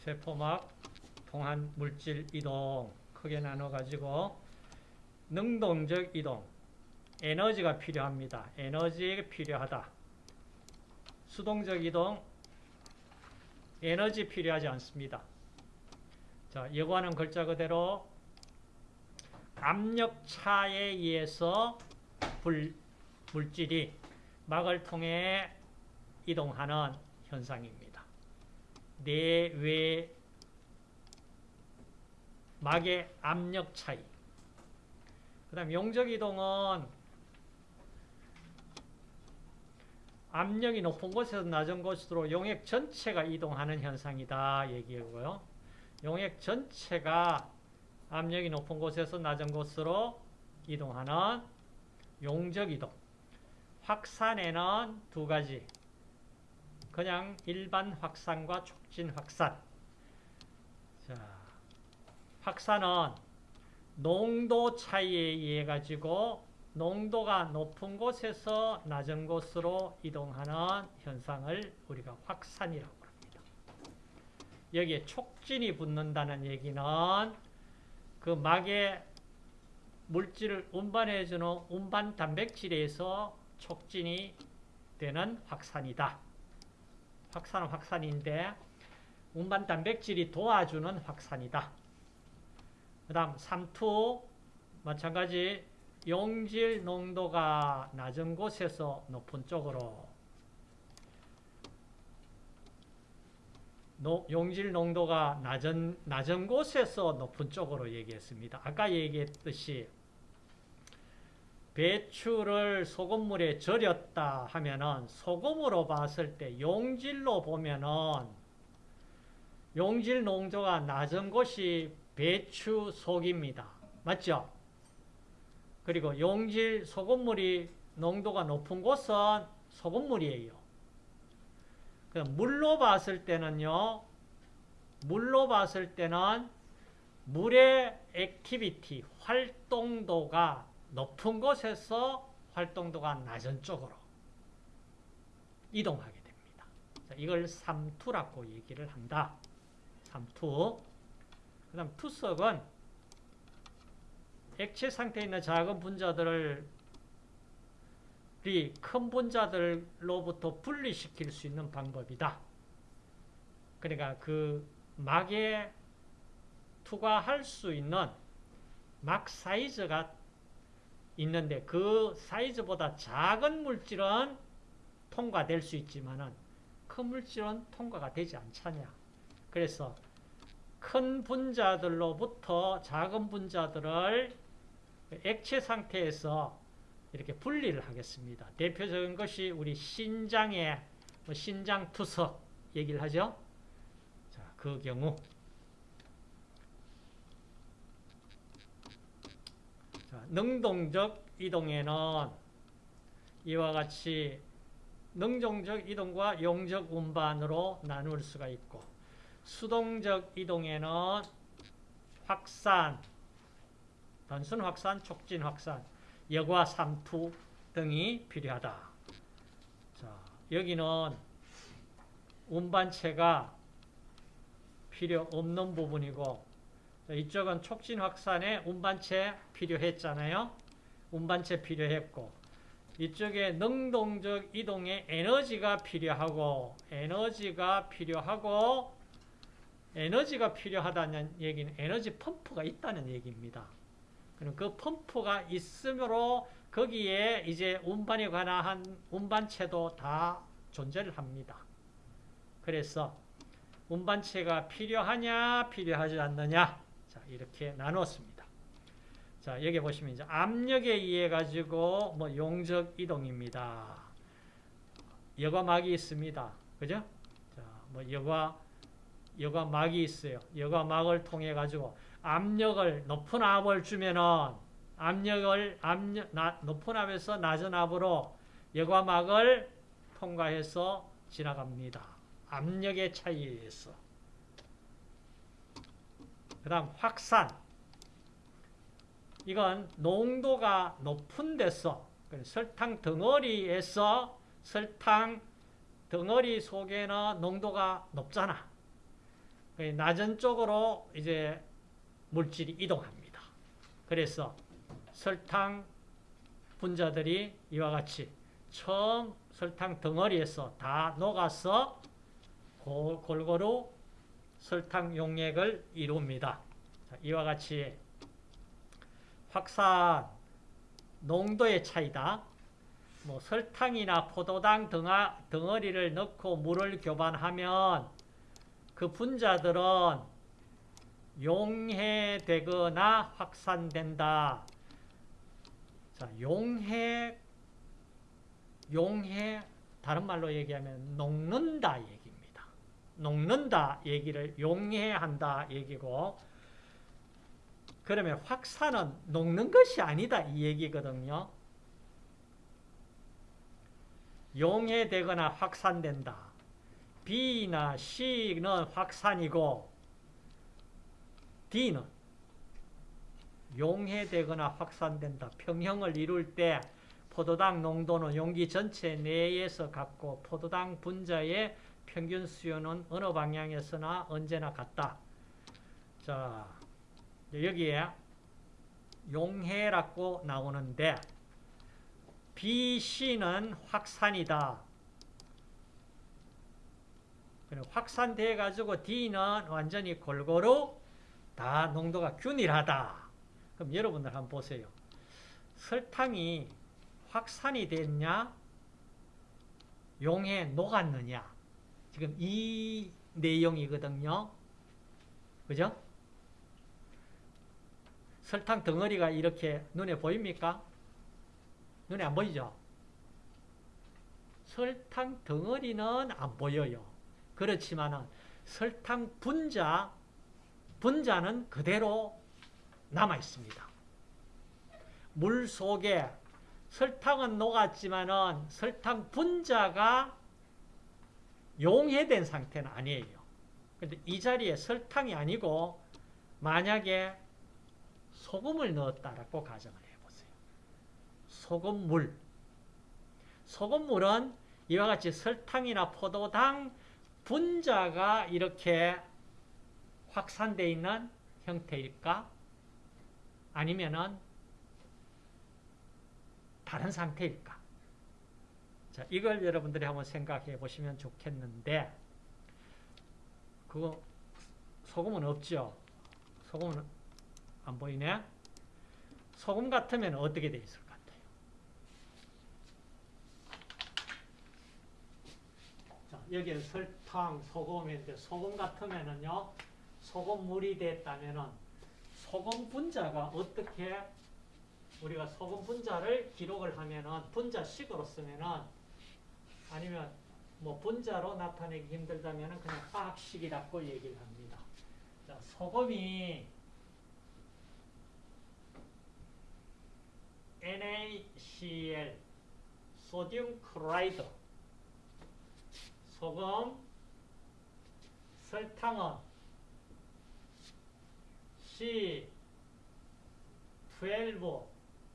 세포막 통한 물질 이동 크게 나눠 가지고 능동적 이동 에너지가 필요합니다. 에너지가 필요하다. 수동적 이동 에너지 필요하지 않습니다. 자, 여과는 글자 그대로 압력차에 의해서 불, 물질이 막을 통해 이동하는 현상입니다. 내외 막의 압력 차이. 그 다음 용적 이동은 압력이 높은 곳에서 낮은 곳으로 용액 전체가 이동하는 현상이다 얘기고요. 용액 전체가 압력이 높은 곳에서 낮은 곳으로 이동하는 용적 이동. 확산에는 두 가지. 그냥 일반 확산과 촉진 확산. 자, 확산은 농도 차이에 의해 가지고 농도가 높은 곳에서 낮은 곳으로 이동하는 현상을 우리가 확산이라고 합니다. 여기에 촉진이 붙는다는 얘기는 그 막에 물질을 운반해주는 운반 단백질에서 촉진이 되는 확산이다. 확산은 확산인데 운반 단백질이 도와주는 확산이다. 그 다음 3투 마찬가지 용질 농도가 낮은 곳에서 높은 쪽으로 용질 농도가 낮은, 낮은 곳에서 높은 쪽으로 얘기했습니다. 아까 얘기했듯이 배추를 소금물에 절였다 하면은 소금으로 봤을 때 용질로 보면은 용질 농도가 낮은 곳이 배추 속입니다. 맞죠? 그리고 용질 소금물이 농도가 높은 곳은 소금물이에요. 물로 봤을 때는요. 물로 봤을 때는 물의 activity, 활동도가 높은 곳에서 활동도가 낮은 쪽으로 이동하게 됩니다. 이걸 삼투라고 얘기를 한다. 삼투. 그 다음 투석은 액체 상태에 있는 작은 분자들을 큰 분자들로부터 분리시킬 수 있는 방법이다. 그러니까 그 막에 투과할 수 있는 막 사이즈가 있는데 그 사이즈보다 작은 물질은 통과될 수 있지만 큰 물질은 통과가 되지 않잖냐. 그래서 큰 분자들로부터 작은 분자들을 액체 상태에서 이렇게 분리를 하겠습니다. 대표적인 것이 우리 신장의 뭐 신장 투석 얘기를 하죠. 자, 그 경우 자, 능동적 이동에는 이와 같이 능동적 이동과 용적 운반으로 나눌 수가 있고 수동적 이동에는 확산, 단순 확산, 촉진 확산, 여과 삼투 등이 필요하다. 자, 여기는 운반체가 필요 없는 부분이고 이쪽은 촉진 확산에 운반체 필요했잖아요. 운반체 필요했고 이쪽에 능동적 이동에 에너지가 필요하고 에너지가 필요하고 에너지가 필요하다는 얘기는 에너지 펌프가 있다는 얘기입니다. 그럼 그 펌프가 있으므로 거기에 이제 운반에 관한 운반체도 다 존재를 합니다. 그래서 운반체가 필요하냐 필요하지 않느냐 자 이렇게 나눴습니다. 자 여기 보시면 이제 압력에 의해 가지고 뭐 용적 이동입니다. 여과막이 있습니다. 그죠? 자 뭐 여과 여과막이 있어요. 여과막을 통해 가지고 압력을 높은 압을 주면은 압력을 압력 나, 높은 압에서 낮은 압으로 여과막을 통과해서 지나갑니다. 압력의 차이에 의해서. 그 다음 확산. 이건 농도가 높은 데서 설탕 덩어리에서 설탕 덩어리 속에는 농도가 높잖아. 그 낮은 쪽으로 이제 물질이 이동합니다. 그래서 설탕 분자들이 이와 같이 처음 설탕 덩어리에서 다 녹아서 골- 골고루 설탕 용액을 이룹니다. 자, 이와 같이 확산 농도의 차이다. 뭐 설탕이나 포도당 덩아, 덩어리를 넣고 물을 교반하면 그 분자들은 용해되거나 확산된다. 자, 용해, 용해, 다른 말로 얘기하면 녹는다 얘기입니다. 녹는다 얘기를 용해한다 얘기고, 그러면 확산은 녹는 것이 아니다 이 얘기거든요. 용해되거나 확산된다. B나 C는 확산이고 D는 용해되거나 확산된다. 평형을 이룰 때 포도당 농도는 용기 전체 내에서 같고 포도당 분자의 평균 수요는 어느 방향에서나 언제나 같다. 자, 여기에 용해라고 나오는데 BC는 확산이다. 확산돼 가지고 D는 완전히 골고루 다 농도가 균일하다. 그럼 여러분들 한번 보세요. 설탕이 확산이 됐냐? 용해 녹았느냐? 지금 이 내용이거든요. 그죠? 설탕 덩어리가 이렇게 눈에 보입니까? 눈에 안 보이죠? 설탕 덩어리는 안 보여요. 그렇지만 설탕 분자, 분자는 그대로 남아 있습니다. 물 속에 설탕은 녹았지만은 설탕 분자가 용해된 상태는 아니에요. 근데 이 자리에 설탕이 아니고 만약에 소금을 넣었다라고 가정을 해보세요. 소금물. 소금물은 이와 같이 설탕이나 포도당 분자가 이렇게 확산되어 있는 형태일까? 아니면은 다른 상태일까? 자, 이걸 여러분들이 한번 생각해 보시면 좋겠는데, 그거, 소금은 없죠? 소금은 안 보이네? 소금 같으면 어떻게 돼 있을 것 같아요? 자, 여기는 설탕, 소금인데, 소금 같으면은요, 소금물이 됐다면은, 소금 분자가 어떻게 우리가 소금 분자를 기록을 하면은 분자식으로 쓰면은 아니면 뭐 분자로 나타내기 힘들다면은 그냥 화학식이라고 얘기를 합니다. 자, 소금이 NaCl 소듐 클로라이드 소금 설탕은 C12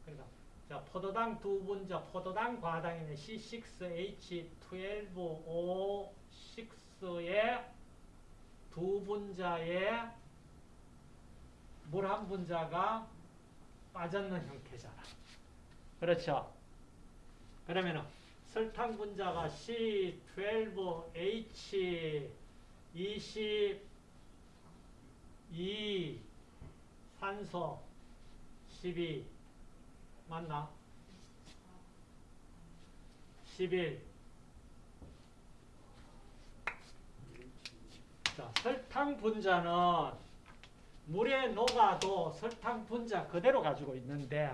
그러니까 자, 포도당 두 분자, 포도당 과당에는 C6H12O6의 두 분자에 물 한 분자가 빠졌는 형태잖아. 그렇죠? 그러면은 설탕 분자가 C12H22 산소 12 맞나? 11 자, 설탕 분자는 물에 녹아도 설탕 분자 그대로 가지고 있는데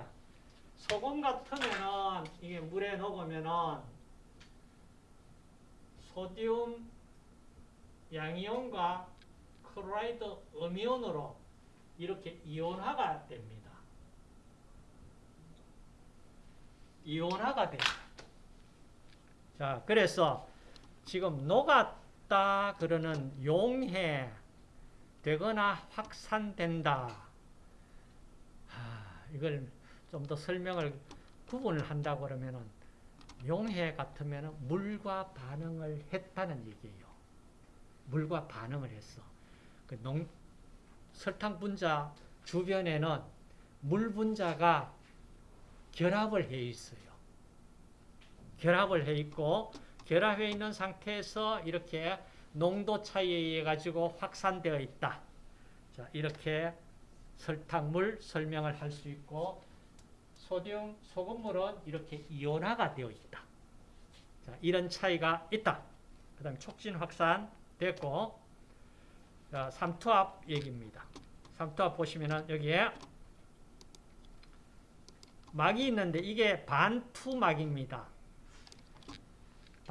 소금 같으면은 이게 물에 녹으면은 소디움 양이온과 클로라이드 음이온으로 이렇게 이온화가 됩니다. 이온화가 돼요. 자, 그래서 지금 녹았 다 그러는 용해 되거나 확산된다. 하, 이걸 좀 더 설명을 구분을 한다고 그러면은 용해 같으면은 물과 반응을 했다는 얘기예요. 물과 반응을 했어. 그 농, 설탕 분자 주변에는 물 분자가 결합을 해 있어요. 결합을 해 있고 결합해 있는 상태에서 이렇게 농도 차이에 의해 가지고 확산되어 있다. 자, 이렇게 설탕물 설명을 할 수 있고 소듐 소금물은 이렇게 이온화가 되어 있다. 자, 이런 차이가 있다. 그다음 촉진 확산 됐고 자, 삼투압 얘기입니다. 삼투압 보시면은 여기에 막이 있는데 이게 반투막입니다.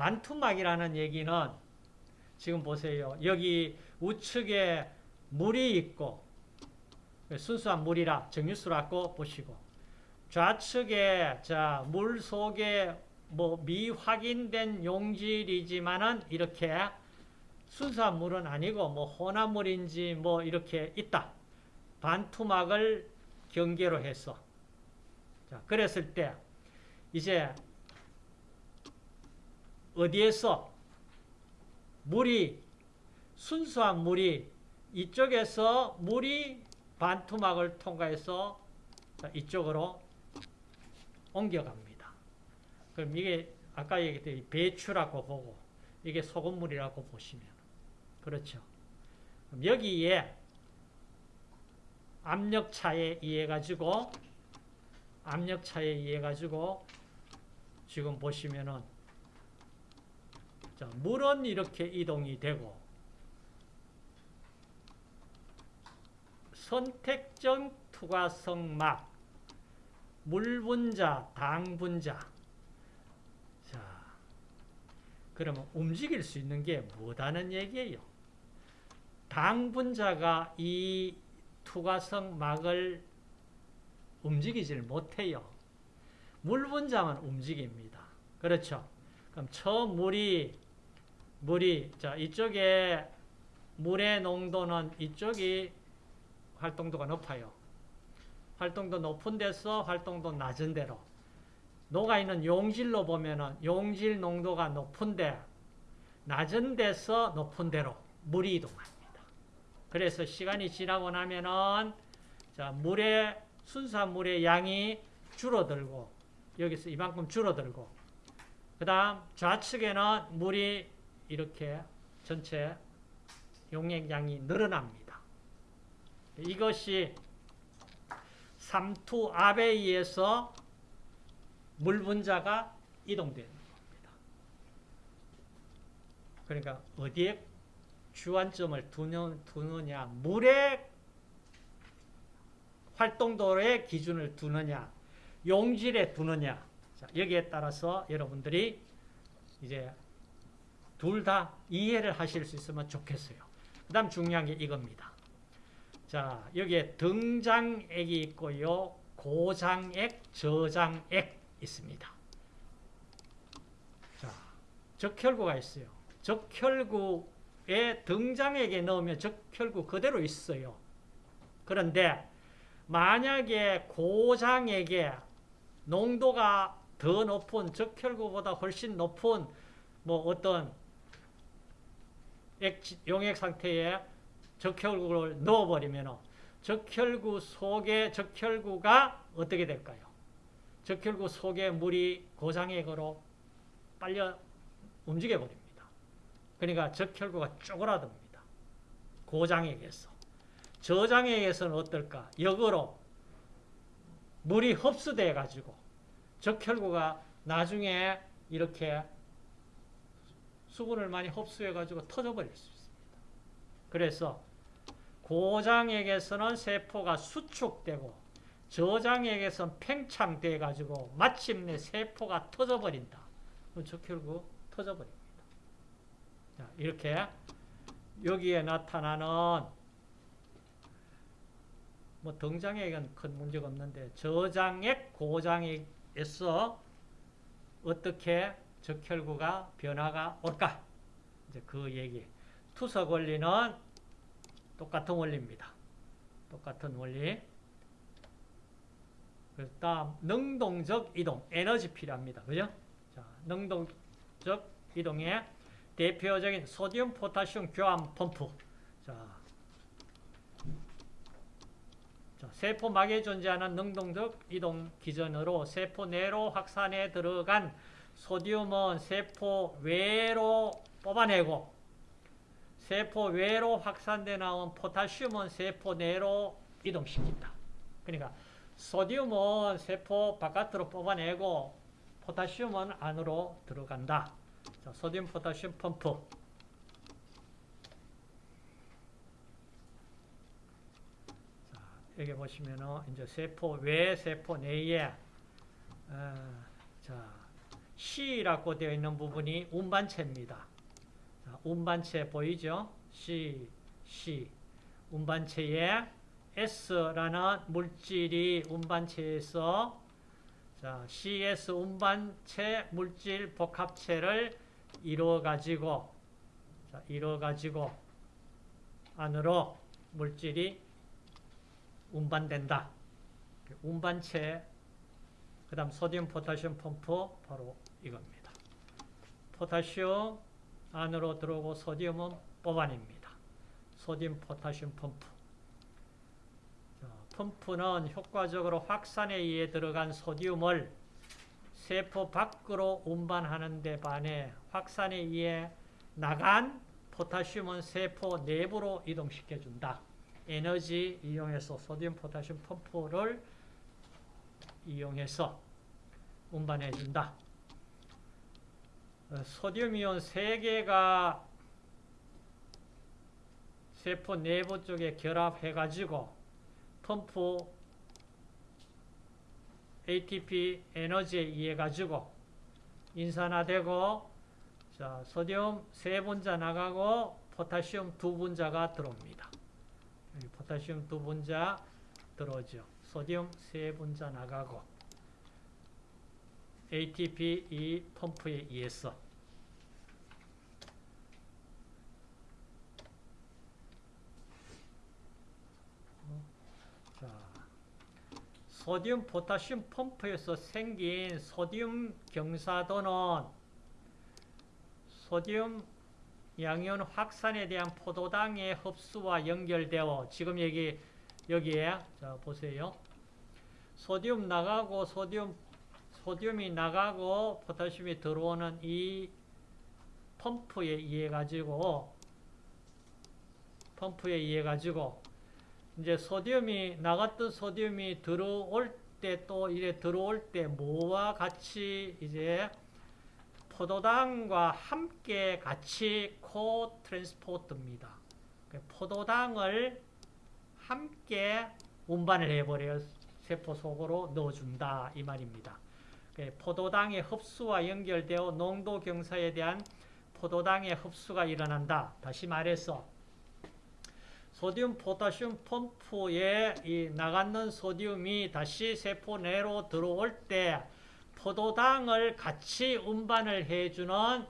반투막이라는 얘기는 지금 보세요. 여기 우측에 물이 있고 순수한 물이라 정유수라고 보시고 좌측에 자, 물 속에 뭐 미확인된 용질이지만은 이렇게 순수한 물은 아니고 뭐 혼합물인지 뭐 이렇게 있다. 반투막을 경계로 해서 자, 그랬을 때 이제 어디에서 물이 순수한 물이 이쪽에서 물이 반투막을 통과해서 이쪽으로 옮겨갑니다. 그럼 이게 아까 얘기했던 배추라고 보고 이게 소금물이라고 보시면 그렇죠. 여기에 압력차에 의해 가지고 압력차에 의해 가지고 지금 보시면은 자, 물은 이렇게 이동이 되고 선택적 투과성 막 물분자, 당분자 자, 그러면 움직일 수 있는 게 뭐다는 얘기예요? 당분자가 이 투과성 막을 움직이질 못해요. 물분자만 움직입니다. 그렇죠? 그럼 저 물이 물이 자 이쪽에 물의 농도는 이쪽이 활동도가 높아요. 활동도 높은 데서 활동도 낮은 데로 녹아 있는 용질로 보면은 용질 농도가 높은데 낮은 데서 높은 데로 물이 이동합니다. 그래서 시간이 지나고 나면은 자 물의 순수한 물의 양이 줄어들고 여기서 이만큼 줄어들고 그 다음 좌측에는 물이 이렇게 전체 용액량이 늘어납니다. 이것이 삼투 압에 의해서 물 분자가 이동되는 겁니다. 그러니까 어디에 주안점을 두느냐 물의 활동도의 기준을 두느냐 용질에 두느냐 자, 여기에 따라서 여러분들이 이제 둘 다 이해를 하실 수 있으면 좋겠어요. 그 다음 중요한 게 이겁니다. 자, 여기에 등장액이 있고요. 고장액, 저장액 있습니다. 자, 적혈구가 있어요. 적혈구에 등장액에 넣으면 적혈구 그대로 있어요. 그런데 만약에 고장액에 농도가 더 높은 적혈구보다 훨씬 높은 뭐 어떤 액, 용액 상태에 적혈구를 넣어버리면 적혈구 속에 적혈구가 어떻게 될까요? 적혈구 속에 물이 고장액으로 빨려 움직여 버립니다. 그러니까 적혈구가 쪼그라듭니다. 고장액에서. 저장액에서는 어떨까? 역으로 물이 흡수돼 가지고 적혈구가 나중에 이렇게 수분을 많이 흡수해 가지고 터져버릴 수 있습니다. 그래서 고장액에서는 세포가 수축되고 저장액에서는 팽창돼 가지고 마침내 세포가 터져버린다. 그럼 적혈구 터져버립니다. 자, 이렇게 여기에 나타나는 뭐 등장액은 큰 문제가 없는데 저장액, 고장액에서 어떻게 적혈구가 변화가 올까? 이제 그 얘기. 투석 원리는 똑같은 원리입니다. 똑같은 원리. 그 다음 능동적 이동, 에너지 필요합니다. 그죠? 자, 능동적 이동의 대표적인 소디움 포타슘 교환 펌프. 자, 자, 세포막에 존재하는 능동적 이동 기전으로 세포 내로 확산에 들어간 소디움은 세포 외로 뽑아내고 세포 외로 확산돼 나온 포타슘은 세포 내로 이동시킨다. 그러니까 소디움은 세포 바깥으로 뽑아내고 포타슘은 안으로 들어간다. 자, 소디움 포타슘 펌프. 자, 여기 보시면은 이제 세포 외 세포 내에 어, 자, C라고 되어 있는 부분이 운반체입니다. 자, 운반체 보이죠? C, C. 운반체에 S라는 물질이 운반체에서 자, CS 운반체 물질 복합체를 이루어 가지고 자, 이루어 가지고 안으로 물질이 운반된다. 운반체 그 다음 소디움 포타슘 펌프 바로 이겁니다. 포타슘 안으로 들어오고 소디움은 뽑아냅니다. 소디움 포타슘 펌프. 자, 펌프는 효과적으로 확산에 의해 들어간 소디움을 세포 밖으로 운반하는 데 반해 확산에 의해 나간 포타슘은 세포 내부로 이동시켜준다. 에너지 이용해서 소디움 포타슘 펌프를 이용해서 운반해준다. 어, 소디움이온 3개가 세포 내부 쪽에 결합해가지고 펌프 ATP 에너지에 의해 가지고 인산화되고 자, 소디움 세 분자 나가고 포타슘 두 분자가 들어옵니다. 여기 포타슘 두 분자 들어오죠. 소디움 세 분자 나가고 ATP 이 펌프에 의해서 자, 소디움 포타슘 펌프에서 생긴 소디움 경사도는 소디움 양이온 확산에 대한 포도당의 흡수와 연결되어 지금 여기 여기에 자 보세요. 소디움 나가고 소디움 소디움이 나가고 포타슘이 들어오는 이 펌프에 의해 가지고 펌프에 의해 가지고 이제 소디움이 나갔던 소디움이 들어올 때 또 이래 들어올 때 뭐와 같이 이제 포도당과 함께 같이 코 트랜스포트입니다. 포도당을 함께 운반을 해버려요. 세포 속으로 넣어준다 이 말입니다. 포도당의 흡수와 연결되어 농도 경사에 대한 포도당의 흡수가 일어난다. 다시 말해서 소디움 포타슘 펌프에 이 나가는 소디움이 다시 세포 내로 들어올 때 포도당을 같이 운반을 해주는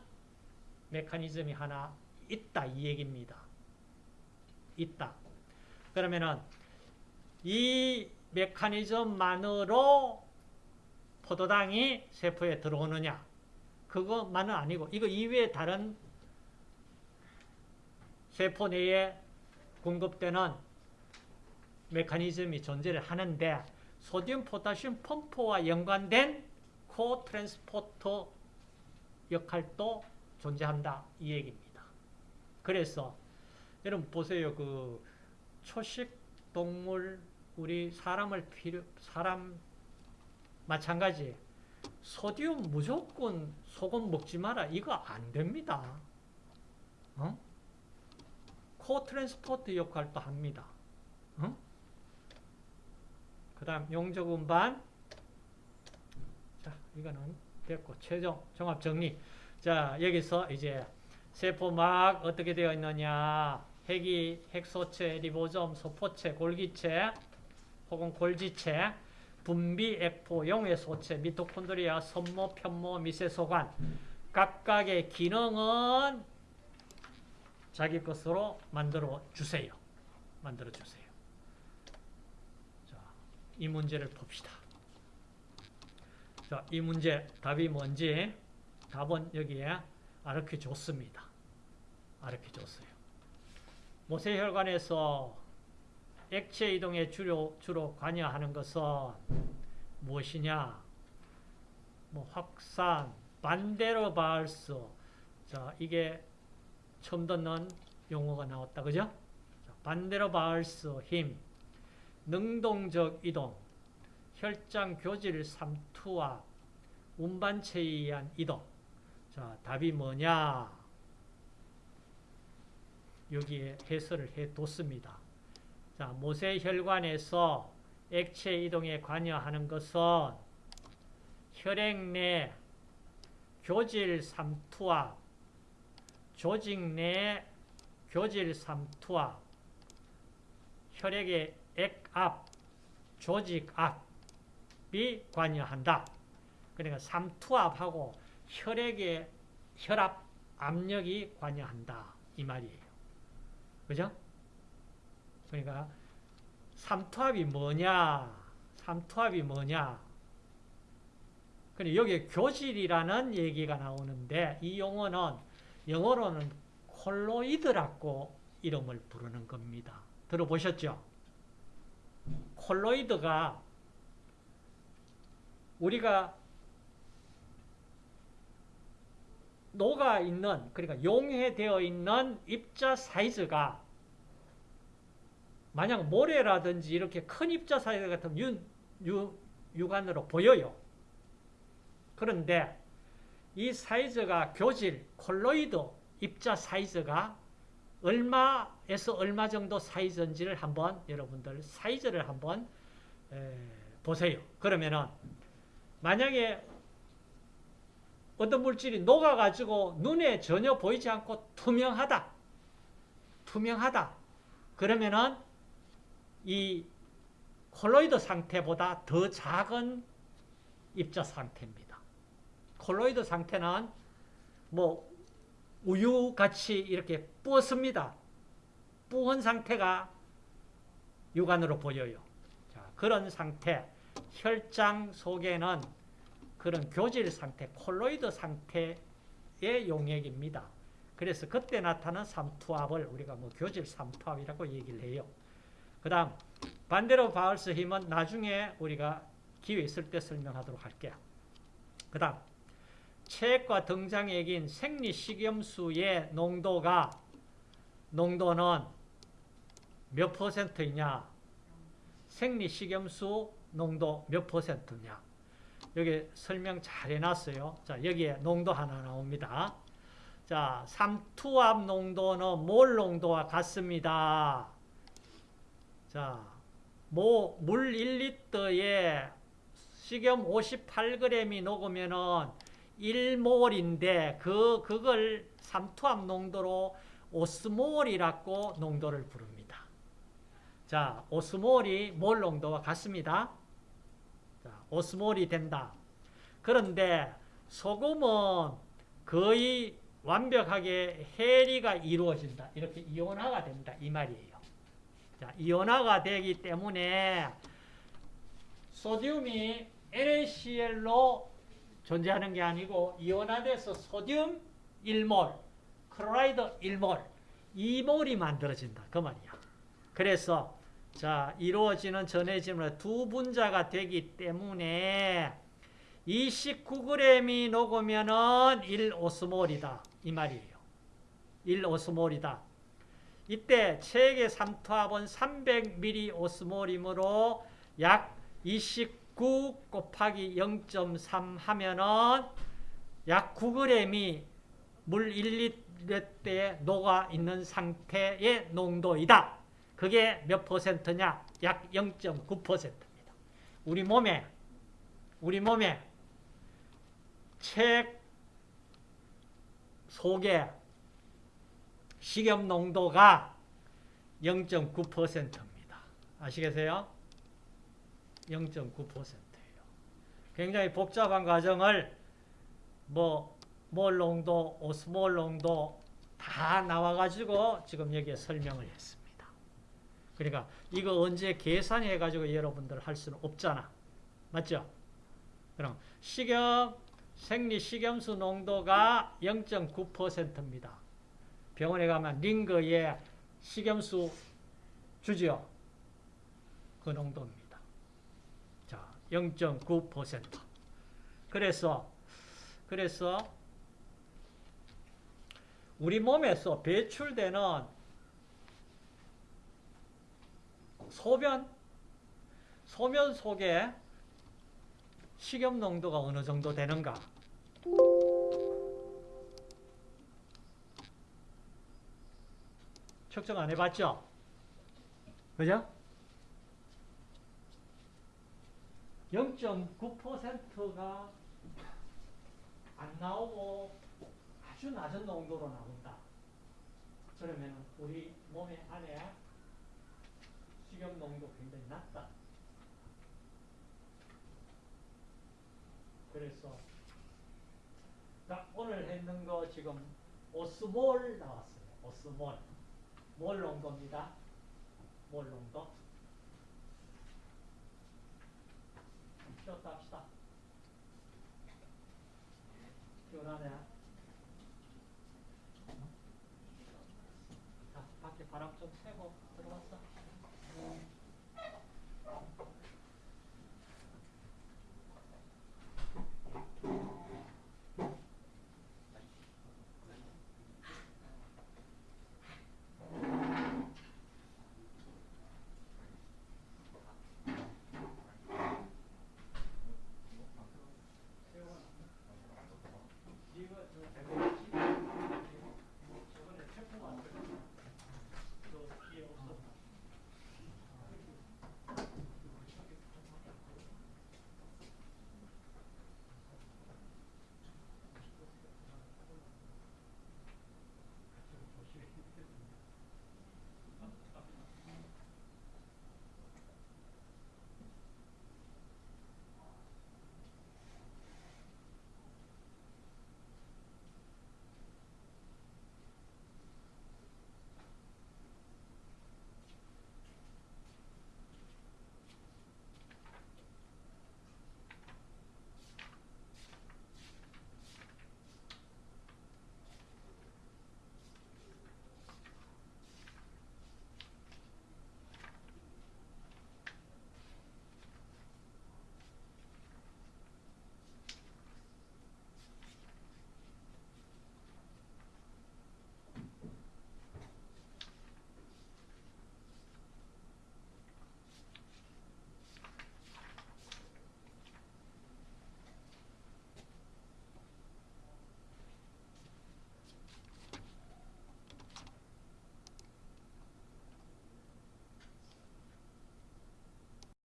메커니즘이 하나 있다 이 얘기입니다. 있다. 그러면은 이 메커니즘만으로 포도당이 세포에 들어오느냐? 그것만은 아니고 이거 이외에 다른 세포 내에 공급되는 메커니즘이 존재를 하는데 소디움 포타슘 펌프와 연관된 코 트랜스포터 역할도 존재한다 이 얘기입니다. 그래서 여러분 보세요 그 초식 동물 우리 사람을 필요 사람 마찬가지 소디움 무조건 소금 먹지 마라 이거 안 됩니다. 어? co-transport 역할도 합니다. 어? 그 다음 용적 운반 자 이거는 됐고 최종 종합 정리 자 여기서 이제 세포막 어떻게 되어 있느냐 핵이 핵소체, 리보좀, 소포체, 골기체 혹은 골지체 분비, 액포, 용해 소체, 미토콘드리아, 섬모, 편모, 미세소관 각각의 기능은 자기 것으로 만들어 주세요. 만들어 주세요. 자, 이 문제를 봅시다. 자, 이 문제 답이 뭔지 답은 여기에 아르켜 줬습니다. 아르켜 줬어요. 모세혈관에서 액체 이동에 주로, 주로 관여하는 것은 무엇이냐? 뭐 확산, 반대로 발스. 자, 이게 처음 듣는 용어가 나왔다. 그죠? 자, 반대로 발스 힘, 능동적 이동, 혈장 교질 삼투압, 운반체에 의한 이동. 자, 답이 뭐냐? 여기에 해설을 해 뒀습니다. 자, 모세혈관에서 액체 이동에 관여하는 것은 혈액 내 교질 삼투압, 조직 내 교질 삼투압, 혈액의 액압, 조직압이 관여한다. 그러니까 삼투압하고 혈액의 혈압, 압력이 관여한다. 이 말이에요. 그죠? 그러니까 삼투압이 뭐냐? 삼투압이 뭐냐? 근데 여기 교질이라는 얘기가 나오는데 이 용어는 영어로는 콜로이드라고 이름을 부르는 겁니다. 들어보셨죠? 콜로이드가 우리가 녹아 있는 그러니까 용해되어 있는 입자 사이즈가 만약 모래라든지 이렇게 큰 입자 사이즈 같으면 유, 유, 육안으로 보여요. 그런데 이 사이즈가 교질, 콜로이드 입자 사이즈가 얼마에서 얼마 정도 사이즈인지를 한번 여러분들 사이즈를 한번 에, 보세요. 그러면은 만약에 어떤 물질이 녹아가지고 눈에 전혀 보이지 않고 투명하다. 투명하다. 그러면은 이 콜로이드 상태보다 더 작은 입자 상태입니다. 콜로이드 상태는 뭐 우유같이 이렇게 뿌었습니다. 뿌은 상태가 육안으로 보여요. 자, 그런 상태, 혈장 속에는 그런 교질 상태, 콜로이드 상태의 용액입니다. 그래서 그때 나타난 삼투압을 우리가 뭐 교질 삼투압이라고 얘기를 해요. 그 다음 반대로 바울스 힘은 나중에 우리가 기회 있을 때 설명하도록 할게요. 그 다음 체액과 등장액인 생리식염수의 농도가 농도는 몇 퍼센트이냐 생리식염수 농도 몇 퍼센트냐 여기 설명 잘 해놨어요. 자, 여기에 농도 하나 나옵니다. 자, 삼투압 농도는 몰 농도와 같습니다. 자, 뭐, 물 1리터에 식염 58g이 녹으면은 1몰인데, 그, 그걸 삼투압 농도로 오스몰이라고 농도를 부릅니다. 자, 오스몰이 몰 농도와 같습니다. 오스몰이 된다. 그런데 소금은 거의 완벽하게 해리가 이루어진다. 이렇게 이온화가 된다. 이 말이에요. 자, 이온화가 되기 때문에 소듐이 NaCl로 존재하는 게 아니고 이온화돼서 소듐 1몰, 클로라이드 1몰, 2몰이 만들어진다. 그 말이야. 그래서 자, 이루어지는 전해질은 두 분자가 되기 때문에 29g이 녹으면은 1오스몰이다. 이 말이에요. 1오스몰이다. 이때 체액의 삼투압은 300ml 오스몰이므로 약 29 곱하기 0.3 하면은 약 9g이 물 1리터에 녹아 있는 상태의 농도이다. 그게 몇 퍼센트냐? 약 0.9%입니다. 우리 몸에 우리 몸에 책 속에 식염 농도가 0.9%입니다. 아시겠어요? 0.9%예요. 굉장히 복잡한 과정을 뭐, 몰 농도, 오스몰 농도 다 나와가지고 지금 여기에 설명을 했습니다. 그러니까 이거 언제 계산해가지고 여러분들 할 수는 없잖아. 맞죠? 그럼 식염, 생리 식염수 농도가 0.9%입니다. 병원에 가면 링거에 식염수 주죠. 그 농도입니다. 자, 0.9%. 그래서 그래서 우리 몸에서 배출되는 소변 소변 속에 식염 농도가 어느 정도 되는가? 측정 안 해봤죠? 그죠? 0.9%가 안 나오고 아주 낮은 농도로 나온다. 그러면 우리 몸의 안에 식염 농도 굉장히 낮다. 그래서 자, 오늘 했는 거 지금 오스몰 나왔어요. 오스몰. 몰 농도입니다. 몰 농도. 쉬었다 합시다. 피곤하네. 자, 밖에 바람 좀 쐬고 들어왔어.